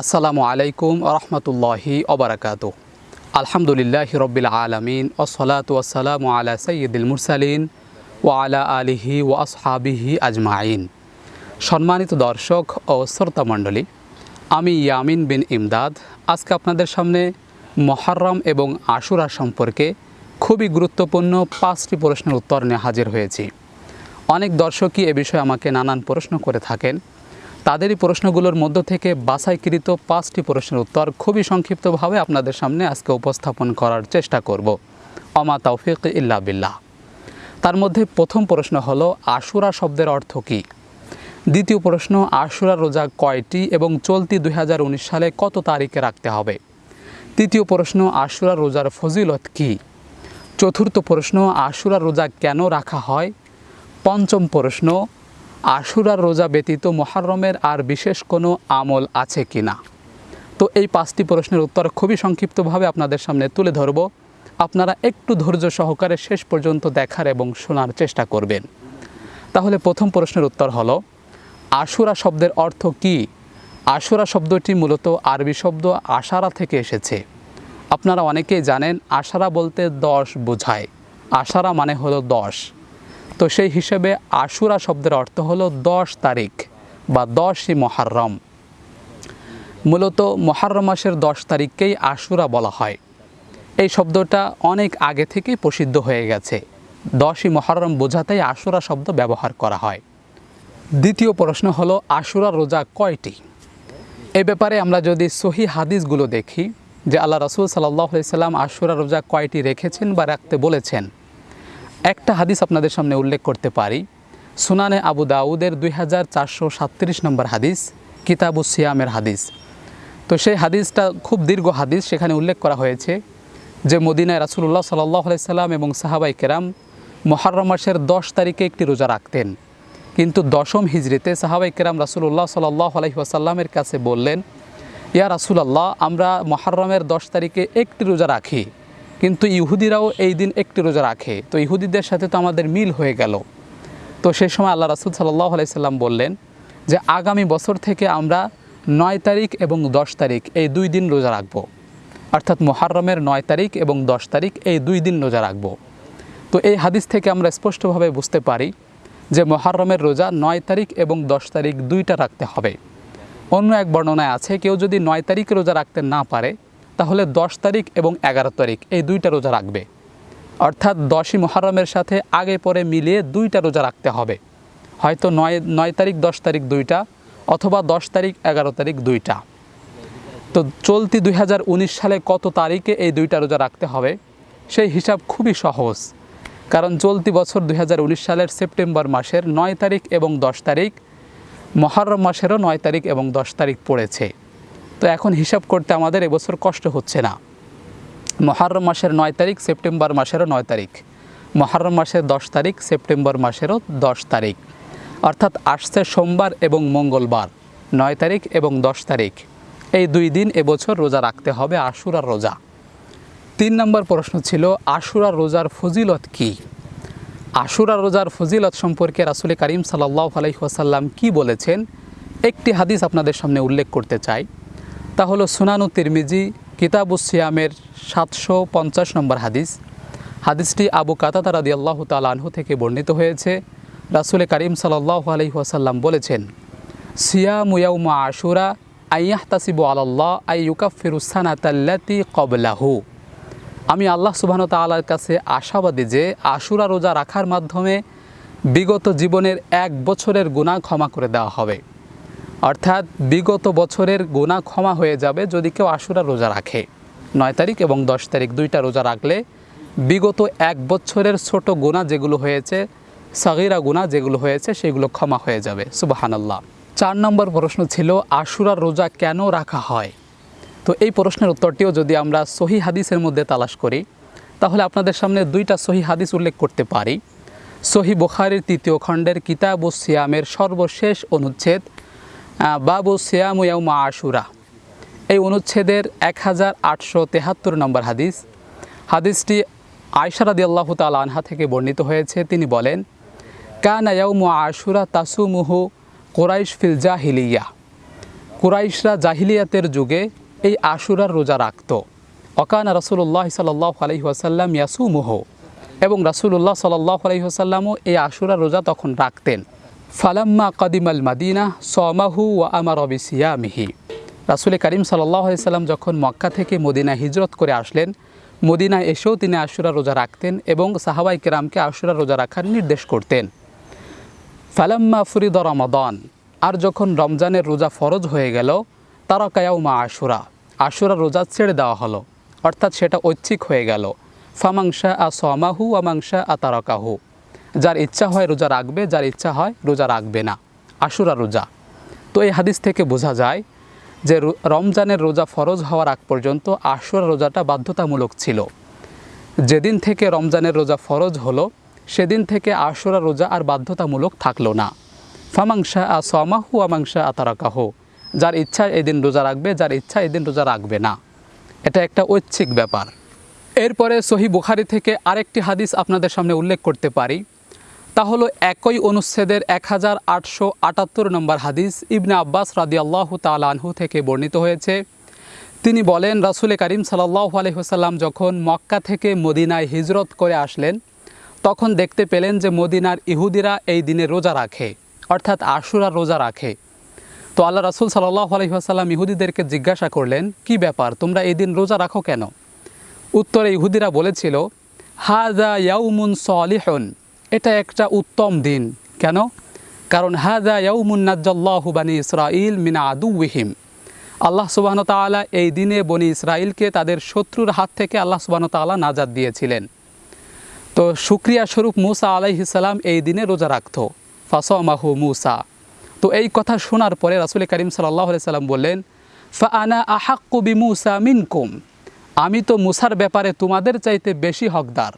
আসসালামু আলাইকুম রহমতুল্লাহি অবরাকাত আলহামদুলিল্লাহ রবিল আলমিন ওসলাত ওসালাম আলা সৈয়দুল মুরসালিন ও আলা আলিহি ও আসহাবিহি আজমাইন। সম্মানিত দর্শক ও শ্রোতা মণ্ডলী, আমি ইয়ামিন বিন ইমদাদ। আজকে আপনাদের সামনে মহরম এবং আশুরা সম্পর্কে খুবই গুরুত্বপূর্ণ পাঁচটি প্রশ্নের উত্তর নিয়ে হাজির হয়েছি। অনেক দর্শকই এ বিষয়ে আমাকে নানান প্রশ্ন করে থাকেন। তাদেরই প্রশ্নগুলোর মধ্য থেকে বাছাইকৃত পাঁচটি প্রশ্নের উত্তর খুবই সংক্ষিপ্তভাবে আপনাদের সামনে আজকে উপস্থাপন করার চেষ্টা করব। অমা তৌফিক ইল্লা বিল্লাহ। তার মধ্যে প্রথম প্রশ্ন হলো, আশুরা শব্দের অর্থ কী? দ্বিতীয় প্রশ্ন, আশুরা রোজা কয়টি এবং চলতি দুই হাজার উনিশ সালে কত তারিখে রাখতে হবে? তৃতীয় প্রশ্ন, আশুরা রোজার ফজিলত কী? চতুর্থ প্রশ্ন, আশুরা রোজা কেন রাখা হয়? পঞ্চম প্রশ্ন আশুরার রোজা ব্যতীত মহারমের আর বিশেষ কোনো আমল আছে কি না তো এই পাঁচটি প্রশ্নের উত্তর খুবই সংক্ষিপ্তভাবে আপনাদের সামনে তুলে ধরব। আপনারা একটু ধৈর্য সহকারে শেষ পর্যন্ত দেখার এবং শোনার চেষ্টা করবেন। তাহলে প্রথম প্রশ্নের উত্তর হলো, আশুরা শব্দের অর্থ কি? আশুরা শব্দটি মূলত আরবি শব্দ আশারা থেকে এসেছে। আপনারা অনেকেই জানেন, আশারা বলতে দশ বোঝায়। আশারা মানে হলো দশ। তো সেই হিসেবে আশুরা শব্দের অর্থ হলো দশ তারিখ বা দশই মহারম। মূলত মহারম মাসের দশ তারিখকেই আশুরা বলা হয়। এই শব্দটা অনেক আগে থেকেই প্রসিদ্ধ হয়ে গেছে। দশই মহারম বোঝাতেই আশুরা শব্দ ব্যবহার করা হয়। দ্বিতীয় প্রশ্ন হলো, আশুরা রোজা কয়টি? এ ব্যাপারে আমরা যদি সহি হাদিসগুলো দেখি যে আল্লাহ রসুল সাল্লাহ সাল্লাম আশুরা রোজা কয়টি রেখেছেন বা রাখতে বলেছেন একটা হাদিস আপনাদের সামনে উল্লেখ করতে পারি। সুনানে আবু দাউদের দুই হাজার চারশো সাতত্রিশ নম্বর হাদিস, কিতাবু সিয়ামের হাদিস। তো সেই হাদিসটা খুব দীর্ঘ হাদিস, সেখানে উল্লেখ করা হয়েছে যে মদিনায় রাসুল্লাহ সাল্লাহ সাল্লাম এবং সাহাবাই কেরাম মহারম মাসের দশ তারিখে একটি রোজা রাখতেন। কিন্তু দশম হিজড়িতে সাহাবাই কেরাম রাসুল্লাহ সাল্লাহ আলহিহাসাল্লামের কাছে বললেন, ইয়া রাসুলাল্লাহ, আমরা মহারমের দশ তারিখে একটি রোজা রাখি। কিন্তু ইহুদিরাও এই দিন একটি রোজা রাখে। তো ইহুদিদের সাথে তো আমাদের মিল হয়ে গেল। তো সেই সময় আল্লাহ রাসুল সাল্লাহ আলাইসাল্লাম বললেন যে, আগামী বছর থেকে আমরা নয় তারিখ এবং দশ তারিখ এই দুই দিন রোজা রাখব। অর্থাৎ মহারমের নয় তারিখ এবং দশ তারিখ এই দুই দিন রোজা রাখব। তো এই হাদিস থেকে আমরা স্পষ্টভাবে বুঝতে পারি যে মহারমের রোজা নয় তারিখ এবং দশ তারিখ দুইটা রাখতে হবে। অন্য এক বর্ণনায় আছে, কেউ যদি নয় তারিখ রোজা রাখতে না পারে তাহলে দশ তারিখ এবং এগারো তারিখ এই দুইটা রোজা রাখবে। অর্থাৎ দশই মহারমের সাথে আগে পরে মিলিয়ে দুইটা রোজা রাখতে হবে। হয়তো নয় নয় তারিখ, দশ তারিখ দুইটা অথবা দশ তারিখ, এগারো তারিখ দুইটা। তো চলতি দুই হাজার উনিশ সালে কত তারিখে এই দুইটা রোজা রাখতে হবে সেই হিসাব খুবই সহজ। কারণ চলতি বছর দুই হাজার উনিশ সালের সেপ্টেম্বর মাসের নয় তারিখ এবং দশ তারিখ মহারম মাসেরও নয় তারিখ এবং দশ তারিখ পড়েছে। তো এখন হিসাব করতে আমাদের এবছর কষ্ট হচ্ছে না। মহারম মাসের নয় তারিখ, সেপ্টেম্বর মাসেরও নয় তারিখ। মহারম মাসের দশ তারিখ, সেপ্টেম্বর মাসেরও দশ তারিখ। অর্থাৎ আসছে সোমবার এবং মঙ্গলবার, নয় তারিখ এবং দশ তারিখ। এই দুই দিন এবছর রোজা রাখতে হবে আশুরার রোজা। তিন নম্বর প্রশ্ন ছিল, আশুরার রোজার ফজিলত কি? আশুরা রোজার ফজিলত সম্পর্কে রাসুল করিম সাল্লাহ আলহিহাসাল্লাম কি বলেছেন? একটি হাদিস আপনাদের সামনে উল্লেখ করতে চাই। তা হলো সুনানু তিরমিজি কিতাবুস সিয়ামের সাতশো পঞ্চাশ নম্বর হাদিস। হাদিসটি আবু কাতাতা রাদি আল্লাহ তালাহু থেকে বর্ণিত হয়েছে। রাসুল করিম সাল্লাহ আলহিহাসাল্লাম বলেছেন, সিয়াম ইয়াউমা আশুরা আইয়াহ তাসিবু আল্লাহ আই তাল্লাতি কবলাহু আমি আল্লাহ সুবাহন তালার কাছে আশাবাদী যে আশুরা রোজা রাখার মাধ্যমে বিগত জীবনের এক বছরের গুণা ক্ষমা করে দেওয়া হবে। অর্থাৎ বিগত বছরের গোনা ক্ষমা হয়ে যাবে যদি কেউ আশুরা রোজা রাখে। নয় তারিখ এবং দশ তারিখ দুইটা রোজা রাখলে বিগত এক বছরের ছোট গোনা যেগুলো হয়েছে, সাগিরা গুণা যেগুলো হয়েছে, সেগুলো ক্ষমা হয়ে যাবে। সুবাহানাল্লাহ। চার নম্বর প্রশ্ন ছিল আশুরার রোজা কেন রাখা হয়? তো এই প্রশ্নের উত্তরটিও যদি আমরা সহি হাদিসের মধ্যে তালাশ করি, তাহলে আপনাদের সামনে দুইটা সহি হাদিস উল্লেখ করতে পারি। সহি বোখারির তৃতীয় খণ্ডের কিতাব ও সিয়ামের সর্বশেষ অনুচ্ছেদ বাবু সিয়াম ইয়াউমা আশুরা। এই অনুচ্ছেদের এক হাজার আটশো তেহাত্তর নম্বর হাদিস। হাদিসটি আয়সারাদি আল্লাহ তাল আনহা থেকে বর্ণিত হয়েছে। তিনি বলেন, কান ইয়াউমা আশুরা তাসুমুহু কোরাইশ ফিল জাহিলিয়া। কুরাইশরা জাহিলিয়াতের যুগে এই আশুরার রোজা রাখত। অকান রাসুল্লাহ সাল্লাহ আলহি আসাল্লাম ইয়াসুমুহ। এবং রাসুল্লাহ সাল্লাহ আলহি আসাল্লামও এই আশুরার রোজা তখন রাখতেন। ফালাম্মা কদিমাল মাদিনা সমাহু ও আমার অবিসিয়ামিহি রাসুল করিম সাল্লাহ সাল্লাম যখন মক্কা থেকে মদিনা হিজরত করে আসলেন, মদিনায় এসেও তিনি আশুরা রোজা রাখতেন এবং সাহাবাই কেরামকে আশুরা রোজা রাখার নির্দেশ করতেন। ফালাম্মা ফরিদ রমাদন, আর যখন রমজানের রোজা ফরজ হয়ে গেল তারা কায়াউমা আশুরা আশুরা রোজা ছেড়ে দেওয়া হলো, অর্থাৎ সেটা ঐচ্ছিক হয়ে গেল। ফামাংসা আ সমাহু আমাংসা আ তারকাহু। যার ইচ্ছা হয় রোজা রাখবে, যার ইচ্ছা হয় রোজা রাখবে না। আশুরা রোজা। তো এই হাদিস থেকে বোঝা যায় যে রমজানের রোজা ফরজ হওয়ার আগ পর্যন্ত আশুরা রোজাটা বাধ্যতামূলক ছিল। যেদিন থেকে রমজানের রোজা ফরজ হলো, সেদিন থেকে আশুরা রোজা আর বাধ্যতামূলক থাকল না। ফামাংসা আ সমাহু আমাংসা আতারাকাহ যার ইচ্ছা এদিন রোজা রাখবে, যার ইচ্ছা এদিন রোজা রাখবে না। এটা একটা ঐচ্ছিক ব্যাপার। এরপরে সহি বুখারি থেকে আরেকটি হাদিস আপনাদের সামনে উল্লেখ করতে পারি। তা হলো একই অনুচ্ছেদের এক হাজার আটশো আটাত্তর নম্বর হাদিস ইবনে আব্বাস রাদি আল্লাহ তালানহু থেকে বর্ণিত হয়েছে। তিনি বলেন, রাসুল করিম সাল্লাহ আলহিহাসাল্লাম যখন মক্কা থেকে মদিনায় হিজরত করে আসলেন, তখন দেখতে পেলেন যে মদিনার ইহুদিরা এই দিনে রোজা রাখে, অর্থাৎ আশুরা রোজা রাখে। তো আল্লাহ রাসুল সাল্লাহ আলহিহাসাল্লাম ইহুদিদেরকে জিজ্ঞাসা করলেন, কি ব্যাপার, তোমরা এই দিন রোজা রাখো কেন? উত্তরে ইহুদিরা বলেছিল হাজা ইয়াউমুন সলিহন। এটা একটা উত্তম দিন। কেন? কারণ হাজা ইয়াউমুন নাজ্জাল্লাহু বানি ইসরাইল মিনা আদুহিম আল্লাহ সুবাহন তাআলা এই দিনে বনি ইসরাইলকে তাদের শত্রুর হাত থেকে আল্লাহ সুবাহন তাআলা নাজাদ দিয়েছিলেন। তো শুক্রিয়া স্বরূপ মুসা আলাইহিসাল্লাম এই দিনে রোজা রাখত। ফাসমাহু মুসা। তো এই কথা শোনার পরে রাসুল করিম সাল্লাহ সাল্লাম বললেন, ফা আনা আহাক্কু বি মুসা মিনকুম। আমি তো মুসার ব্যাপারে তোমাদের চাইতে বেশি হকদার।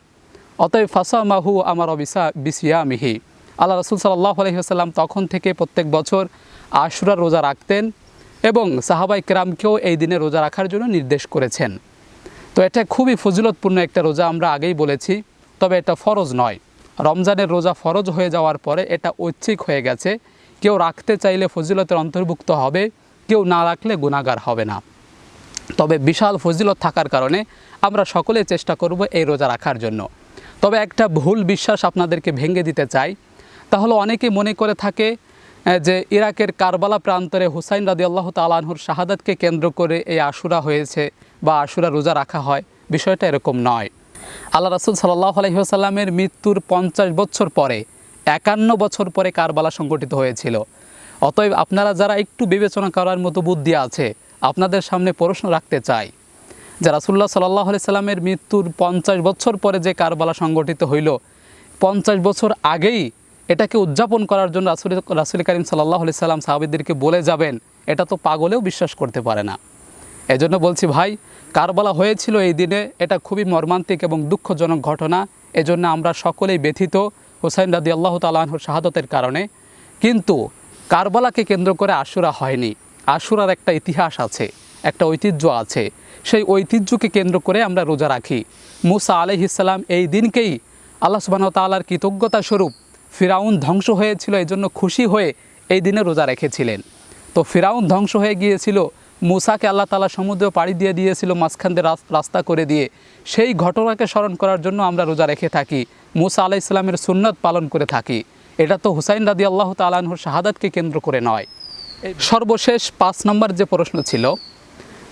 অতএব ফাসামাহু আমার অবিসা বিসিয়া মিহি আল্লাহ রসুল সাল্লাহ আলহিহাল্লাম তখন থেকে প্রত্যেক বছর আশুরা রোজা রাখতেন এবং সাহাবাই কেরামকেও এই দিনে রোজা রাখার জন্য নির্দেশ করেছেন। তো এটা খুবই ফজিলতপূর্ণ একটা রোজা আমরা আগেই বলেছি, তবে এটা ফরজ নয়। রমজানের রোজা ফরজ হয়ে যাওয়ার পরে এটা ঐচ্ছিক হয়ে গেছে। কেউ রাখতে চাইলে ফজিলতের অন্তর্ভুক্ত হবে, কেউ না রাখলে গুণাগার হবে না। তবে বিশাল ফজিলত থাকার কারণে আমরা সকলে চেষ্টা করব এই রোজা রাখার জন্য। তবে একটা ভুল বিশ্বাস আপনাদেরকে ভেঙে দিতে চাই। তাহলে অনেকে মনে করে থাকে যে ইরাকের কারবালা প্রান্তরে হুসাইন রাদি আল্লাহ তালাহুর শাহাদাতকে কেন্দ্র করে এই আশুরা হয়েছে বা আশুরা রোজা রাখা হয়। বিষয়টা এরকম নয়। আল্লাহ রাসুল সাল্লাহ আলহিহাসাল্লামের মৃত্যুর পঞ্চাশ বছর পরে, একান্ন বছর পরে কারবালা সংগঠিত হয়েছিল। অতএব আপনারা যারা একটু বিবেচনা করার মতো বুদ্ধি আছে, আপনাদের সামনে প্রশ্ন রাখতে চাই। যে রাসুল্লাহ সাল্লাহ সাল্লামের মৃত্যুর পঞ্চাশ বছর পরে যে কারবালা সংগঠিত হইল, পঞ্চাশ বছর আগেই এটাকে উদযাপন করার জন্য রাসুল রাসুল করিম সাল্লাহ সাল্লাম সাহাবিদেরকে বলে যাবেন, এটা তো পাগলেও বিশ্বাস করতে পারে না। এজন্য বলছি ভাই, কারবালা হয়েছিল এই দিনে, এটা খুবই মর্মান্তিক এবং দুঃখজনক ঘটনা, এজন্য আমরা সকলেই ব্যথিত, হোসাইন রাদি আল্লাহ তালাহর শাহাদতের কারণে। কিন্তু কারবালাকে কেন্দ্র করে আশুরা হয়নি, আশুরার একটা ইতিহাস আছে। একটা ঐতিহ্য আছে। সেই ঐতিহ্যকে কেন্দ্র করে আমরা রোজা রাখি। মুসা আলহিসাল্লাম এই দিনকেই আল্লাহ সুবাহ তাল্লার কৃতজ্ঞতা স্বরূপ ফিরাউন ধ্বংস হয়েছিল এই জন্য খুশি হয়ে এই দিনে রোজা রেখেছিলেন। তো ফিরাউন ধ্বংস হয়ে গিয়েছিল, মুসাকে আল্লাহ তালা সমুদ্র পাড়ি দিয়ে দিয়েছিল, মাঝখান দিয়ে রাস- রাস্তা করে দিয়ে। সেই ঘটনাকে স্মরণ করার জন্য আমরা রোজা রেখে থাকি। মুসা আলাহ ইসলামের সুন্নত পালন করে থাকি। এটা তো হুসাইন রাদি আল্লাহ তালাহুর শাহাদাতকে কেন্দ্র করে নয়। সর্বশেষ পাঁচ নম্বর যে প্রশ্ন ছিল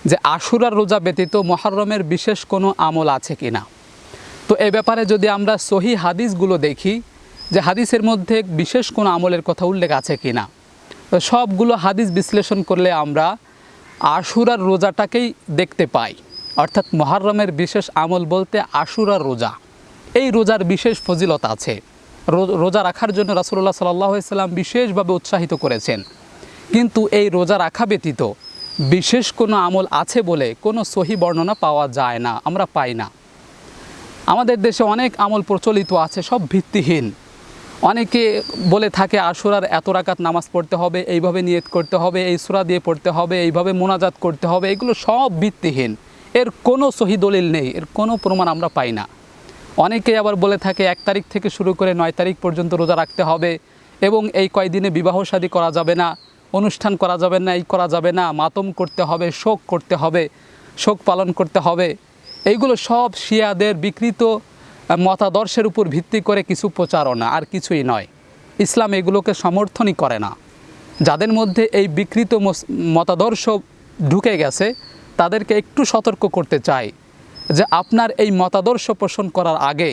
যে আশুরার রোজা ব্যতীত মহরমের বিশেষ কোনো আমল আছে কি না তো এ ব্যাপারে যদি আমরা সহি হাদিসগুলো দেখি, যে হাদিসের মধ্যে বিশেষ কোনো আমলের কথা উল্লেখ আছে কি না তো সবগুলো হাদিস বিশ্লেষণ করলে আমরা আশুরার রোজাটাকেই দেখতে পাই। অর্থাৎ মহরমের বিশেষ আমল বলতে আশুরার রোজা। এই রোজার বিশেষ ফজিলত আছে। রোজা রাখার জন্য রাসুল্লাহ সাল্লাহ সাল্লাম বিশেষভাবে উৎসাহিত করেছেন। কিন্তু এই রোজা রাখা ব্যতীত বিশেষ কোনো আমল আছে বলে কোনো সহি বর্ণনা পাওয়া যায় না, আমরা পাই না। আমাদের দেশে অনেক আমল প্রচলিত আছে, সব ভিত্তিহীন। অনেকে বলে থাকে, আশুরার এত রাকাত নামাজ পড়তে হবে, এইভাবে নিয়ত করতে হবে, এই সুরা দিয়ে পড়তে হবে, এইভাবে মোনাজাত করতে হবে, এগুলো সব ভিত্তিহীন। এর কোনো সহি দলিল নেই, এর কোনো প্রমাণ আমরা পাই না। অনেকে আবার বলে থাকে, এক তারিখ থেকে শুরু করে নয় তারিখ পর্যন্ত রোজা রাখতে হবে এবং এই কয়দিনে বিবাহ শাদী করা যাবে না। অনুষ্ঠান করা যাবে না, এই করা যাবে না, মাতম করতে হবে, শোক করতে হবে, শোক পালন করতে হবে। এইগুলো সব শিয়াদের বিকৃত মতাদর্শের উপর ভিত্তি করে কিছু প্রচারণা, আর কিছুই নয়। ইসলাম এগুলোকে সমর্থনই করে না। যাদের মধ্যে এই বিকৃত মতাদর্শ ঢুকে গেছে, তাদেরকে একটু সতর্ক করতে চাই যে আপনার এই মতাদর্শ পোষণ করার আগে,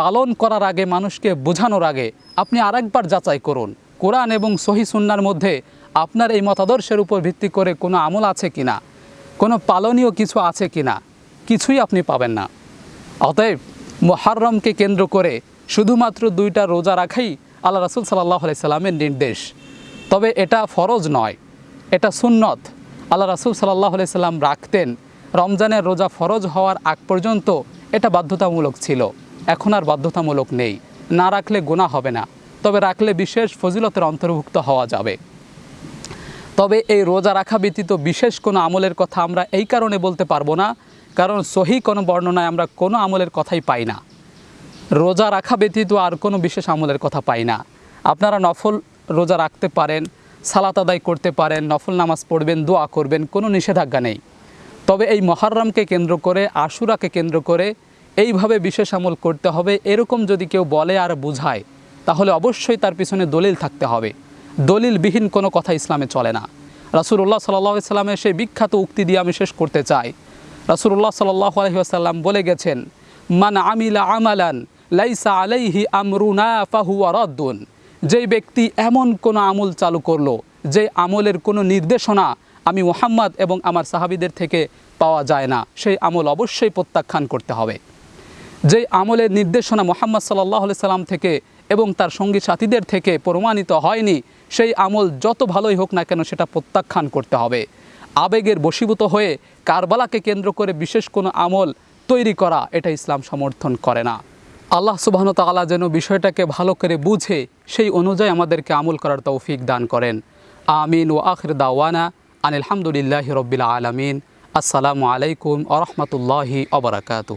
পালন করার আগে, মানুষকে বোঝানোর আগে, আপনি আরেকবার যাচাই করুন। কোরআন এবং সহি সুন্নার মধ্যে আপনার এই মতাদর্শের উপর ভিত্তি করে কোনো আমল আছে কি না কোনো পালনীয় কিছু আছে কি না কিছুই আপনি পাবেন না। অতএব মোহাররমকে কেন্দ্র করে শুধুমাত্র দুইটা রোজা রাখাই আল্লাহ রাসুল সাল্লাহ সাল্লামের নির্দেশ। তবে এটা ফরজ নয়, এটা সুন্নত। আল্লাহ রাসুল সাল্লাহ সাল্লাম রাখতেন, রমজানের রোজা ফরজ হওয়ার আগ পর্যন্ত এটা বাধ্যতামূলক ছিল। এখন আর বাধ্যতামূলক নেই। না রাখলে গোনা হবে না। তবে রাখলে বিশেষ ফজিলতের অন্তর্ভুক্ত হওয়া যাবে। তবে এই রোজা রাখা ব্যতীত বিশেষ কোনো আমলের কথা আমরা এই কারণে বলতে পারব না, কারণ সহি কোনো বর্ণনায় আমরা কোনো আমলের কথাই পাই না। রোজা রাখা ব্যতীত আর কোনো বিশেষ আমলের কথা পাই না। আপনারা নফল রোজা রাখতে পারেন, সালাত আদায় করতে পারেন, নফল নামাজ পড়বেন, দোয়া করবেন, কোনো নিষেধাজ্ঞা নেই। তবে এই মহারমকে কেন্দ্র করে, আশুরাকে কেন্দ্র করে এইভাবে বিশেষ আমল করতে হবে, এরকম যদি কেউ বলে আর বুঝায় তাহলে অবশ্যই তার পিছনে দলিল থাকতে হবে। দলিলবিহীন কোনো কথা ইসলামে চলে না। রাসুল্লাহ সাল্লাহ সাল্লামের সেই বিখ্যাত উক্তি দিয়ে আমি শেষ করতে চাই। রাসুল্লাহ সাল্লাহ বলে গেছেন, মান আমিলা আমালান লাইসা আলাইহি আমরুনা ফাহুয়া রদ্দুন। যেই ব্যক্তি এমন কোনো আমল চালু করল, যে আমলের কোনো নির্দেশনা আমি মোহাম্মদ এবং আমার সাহাবিদের থেকে পাওয়া যায় না, সেই আমল অবশ্যই প্রত্যাখ্যান করতে হবে। যেই আমলের নির্দেশনা মোহাম্মদ সাল্লাহ সাল্লাম থেকে এবং তার সঙ্গী সাথীদের থেকে প্রমাণিত হয়নি। সেই আমল যত ভালোই হোক না কেন সেটা প্রত্যাখ্যান করতে হবে। আবেগের বশীভূত হয়ে কারবালাকে কেন্দ্র করে বিশেষ কোনো আমল তৈরি করা, এটা ইসলাম সমর্থন করে না। আল্লাহ সুবাহন তালা যেন বিষয়টাকে ভালো করে বুঝে, সেই অনুযায়ী আমাদেরকে আমল করার তৌফিক দান করেন। আমিন ও আখির দাওয়ানা আনিলহামদুলিল্লাহ রব্বিল আলমিন। আসসালামু আলাইকুম আ রহমতুল্লাহি অবরাকাতু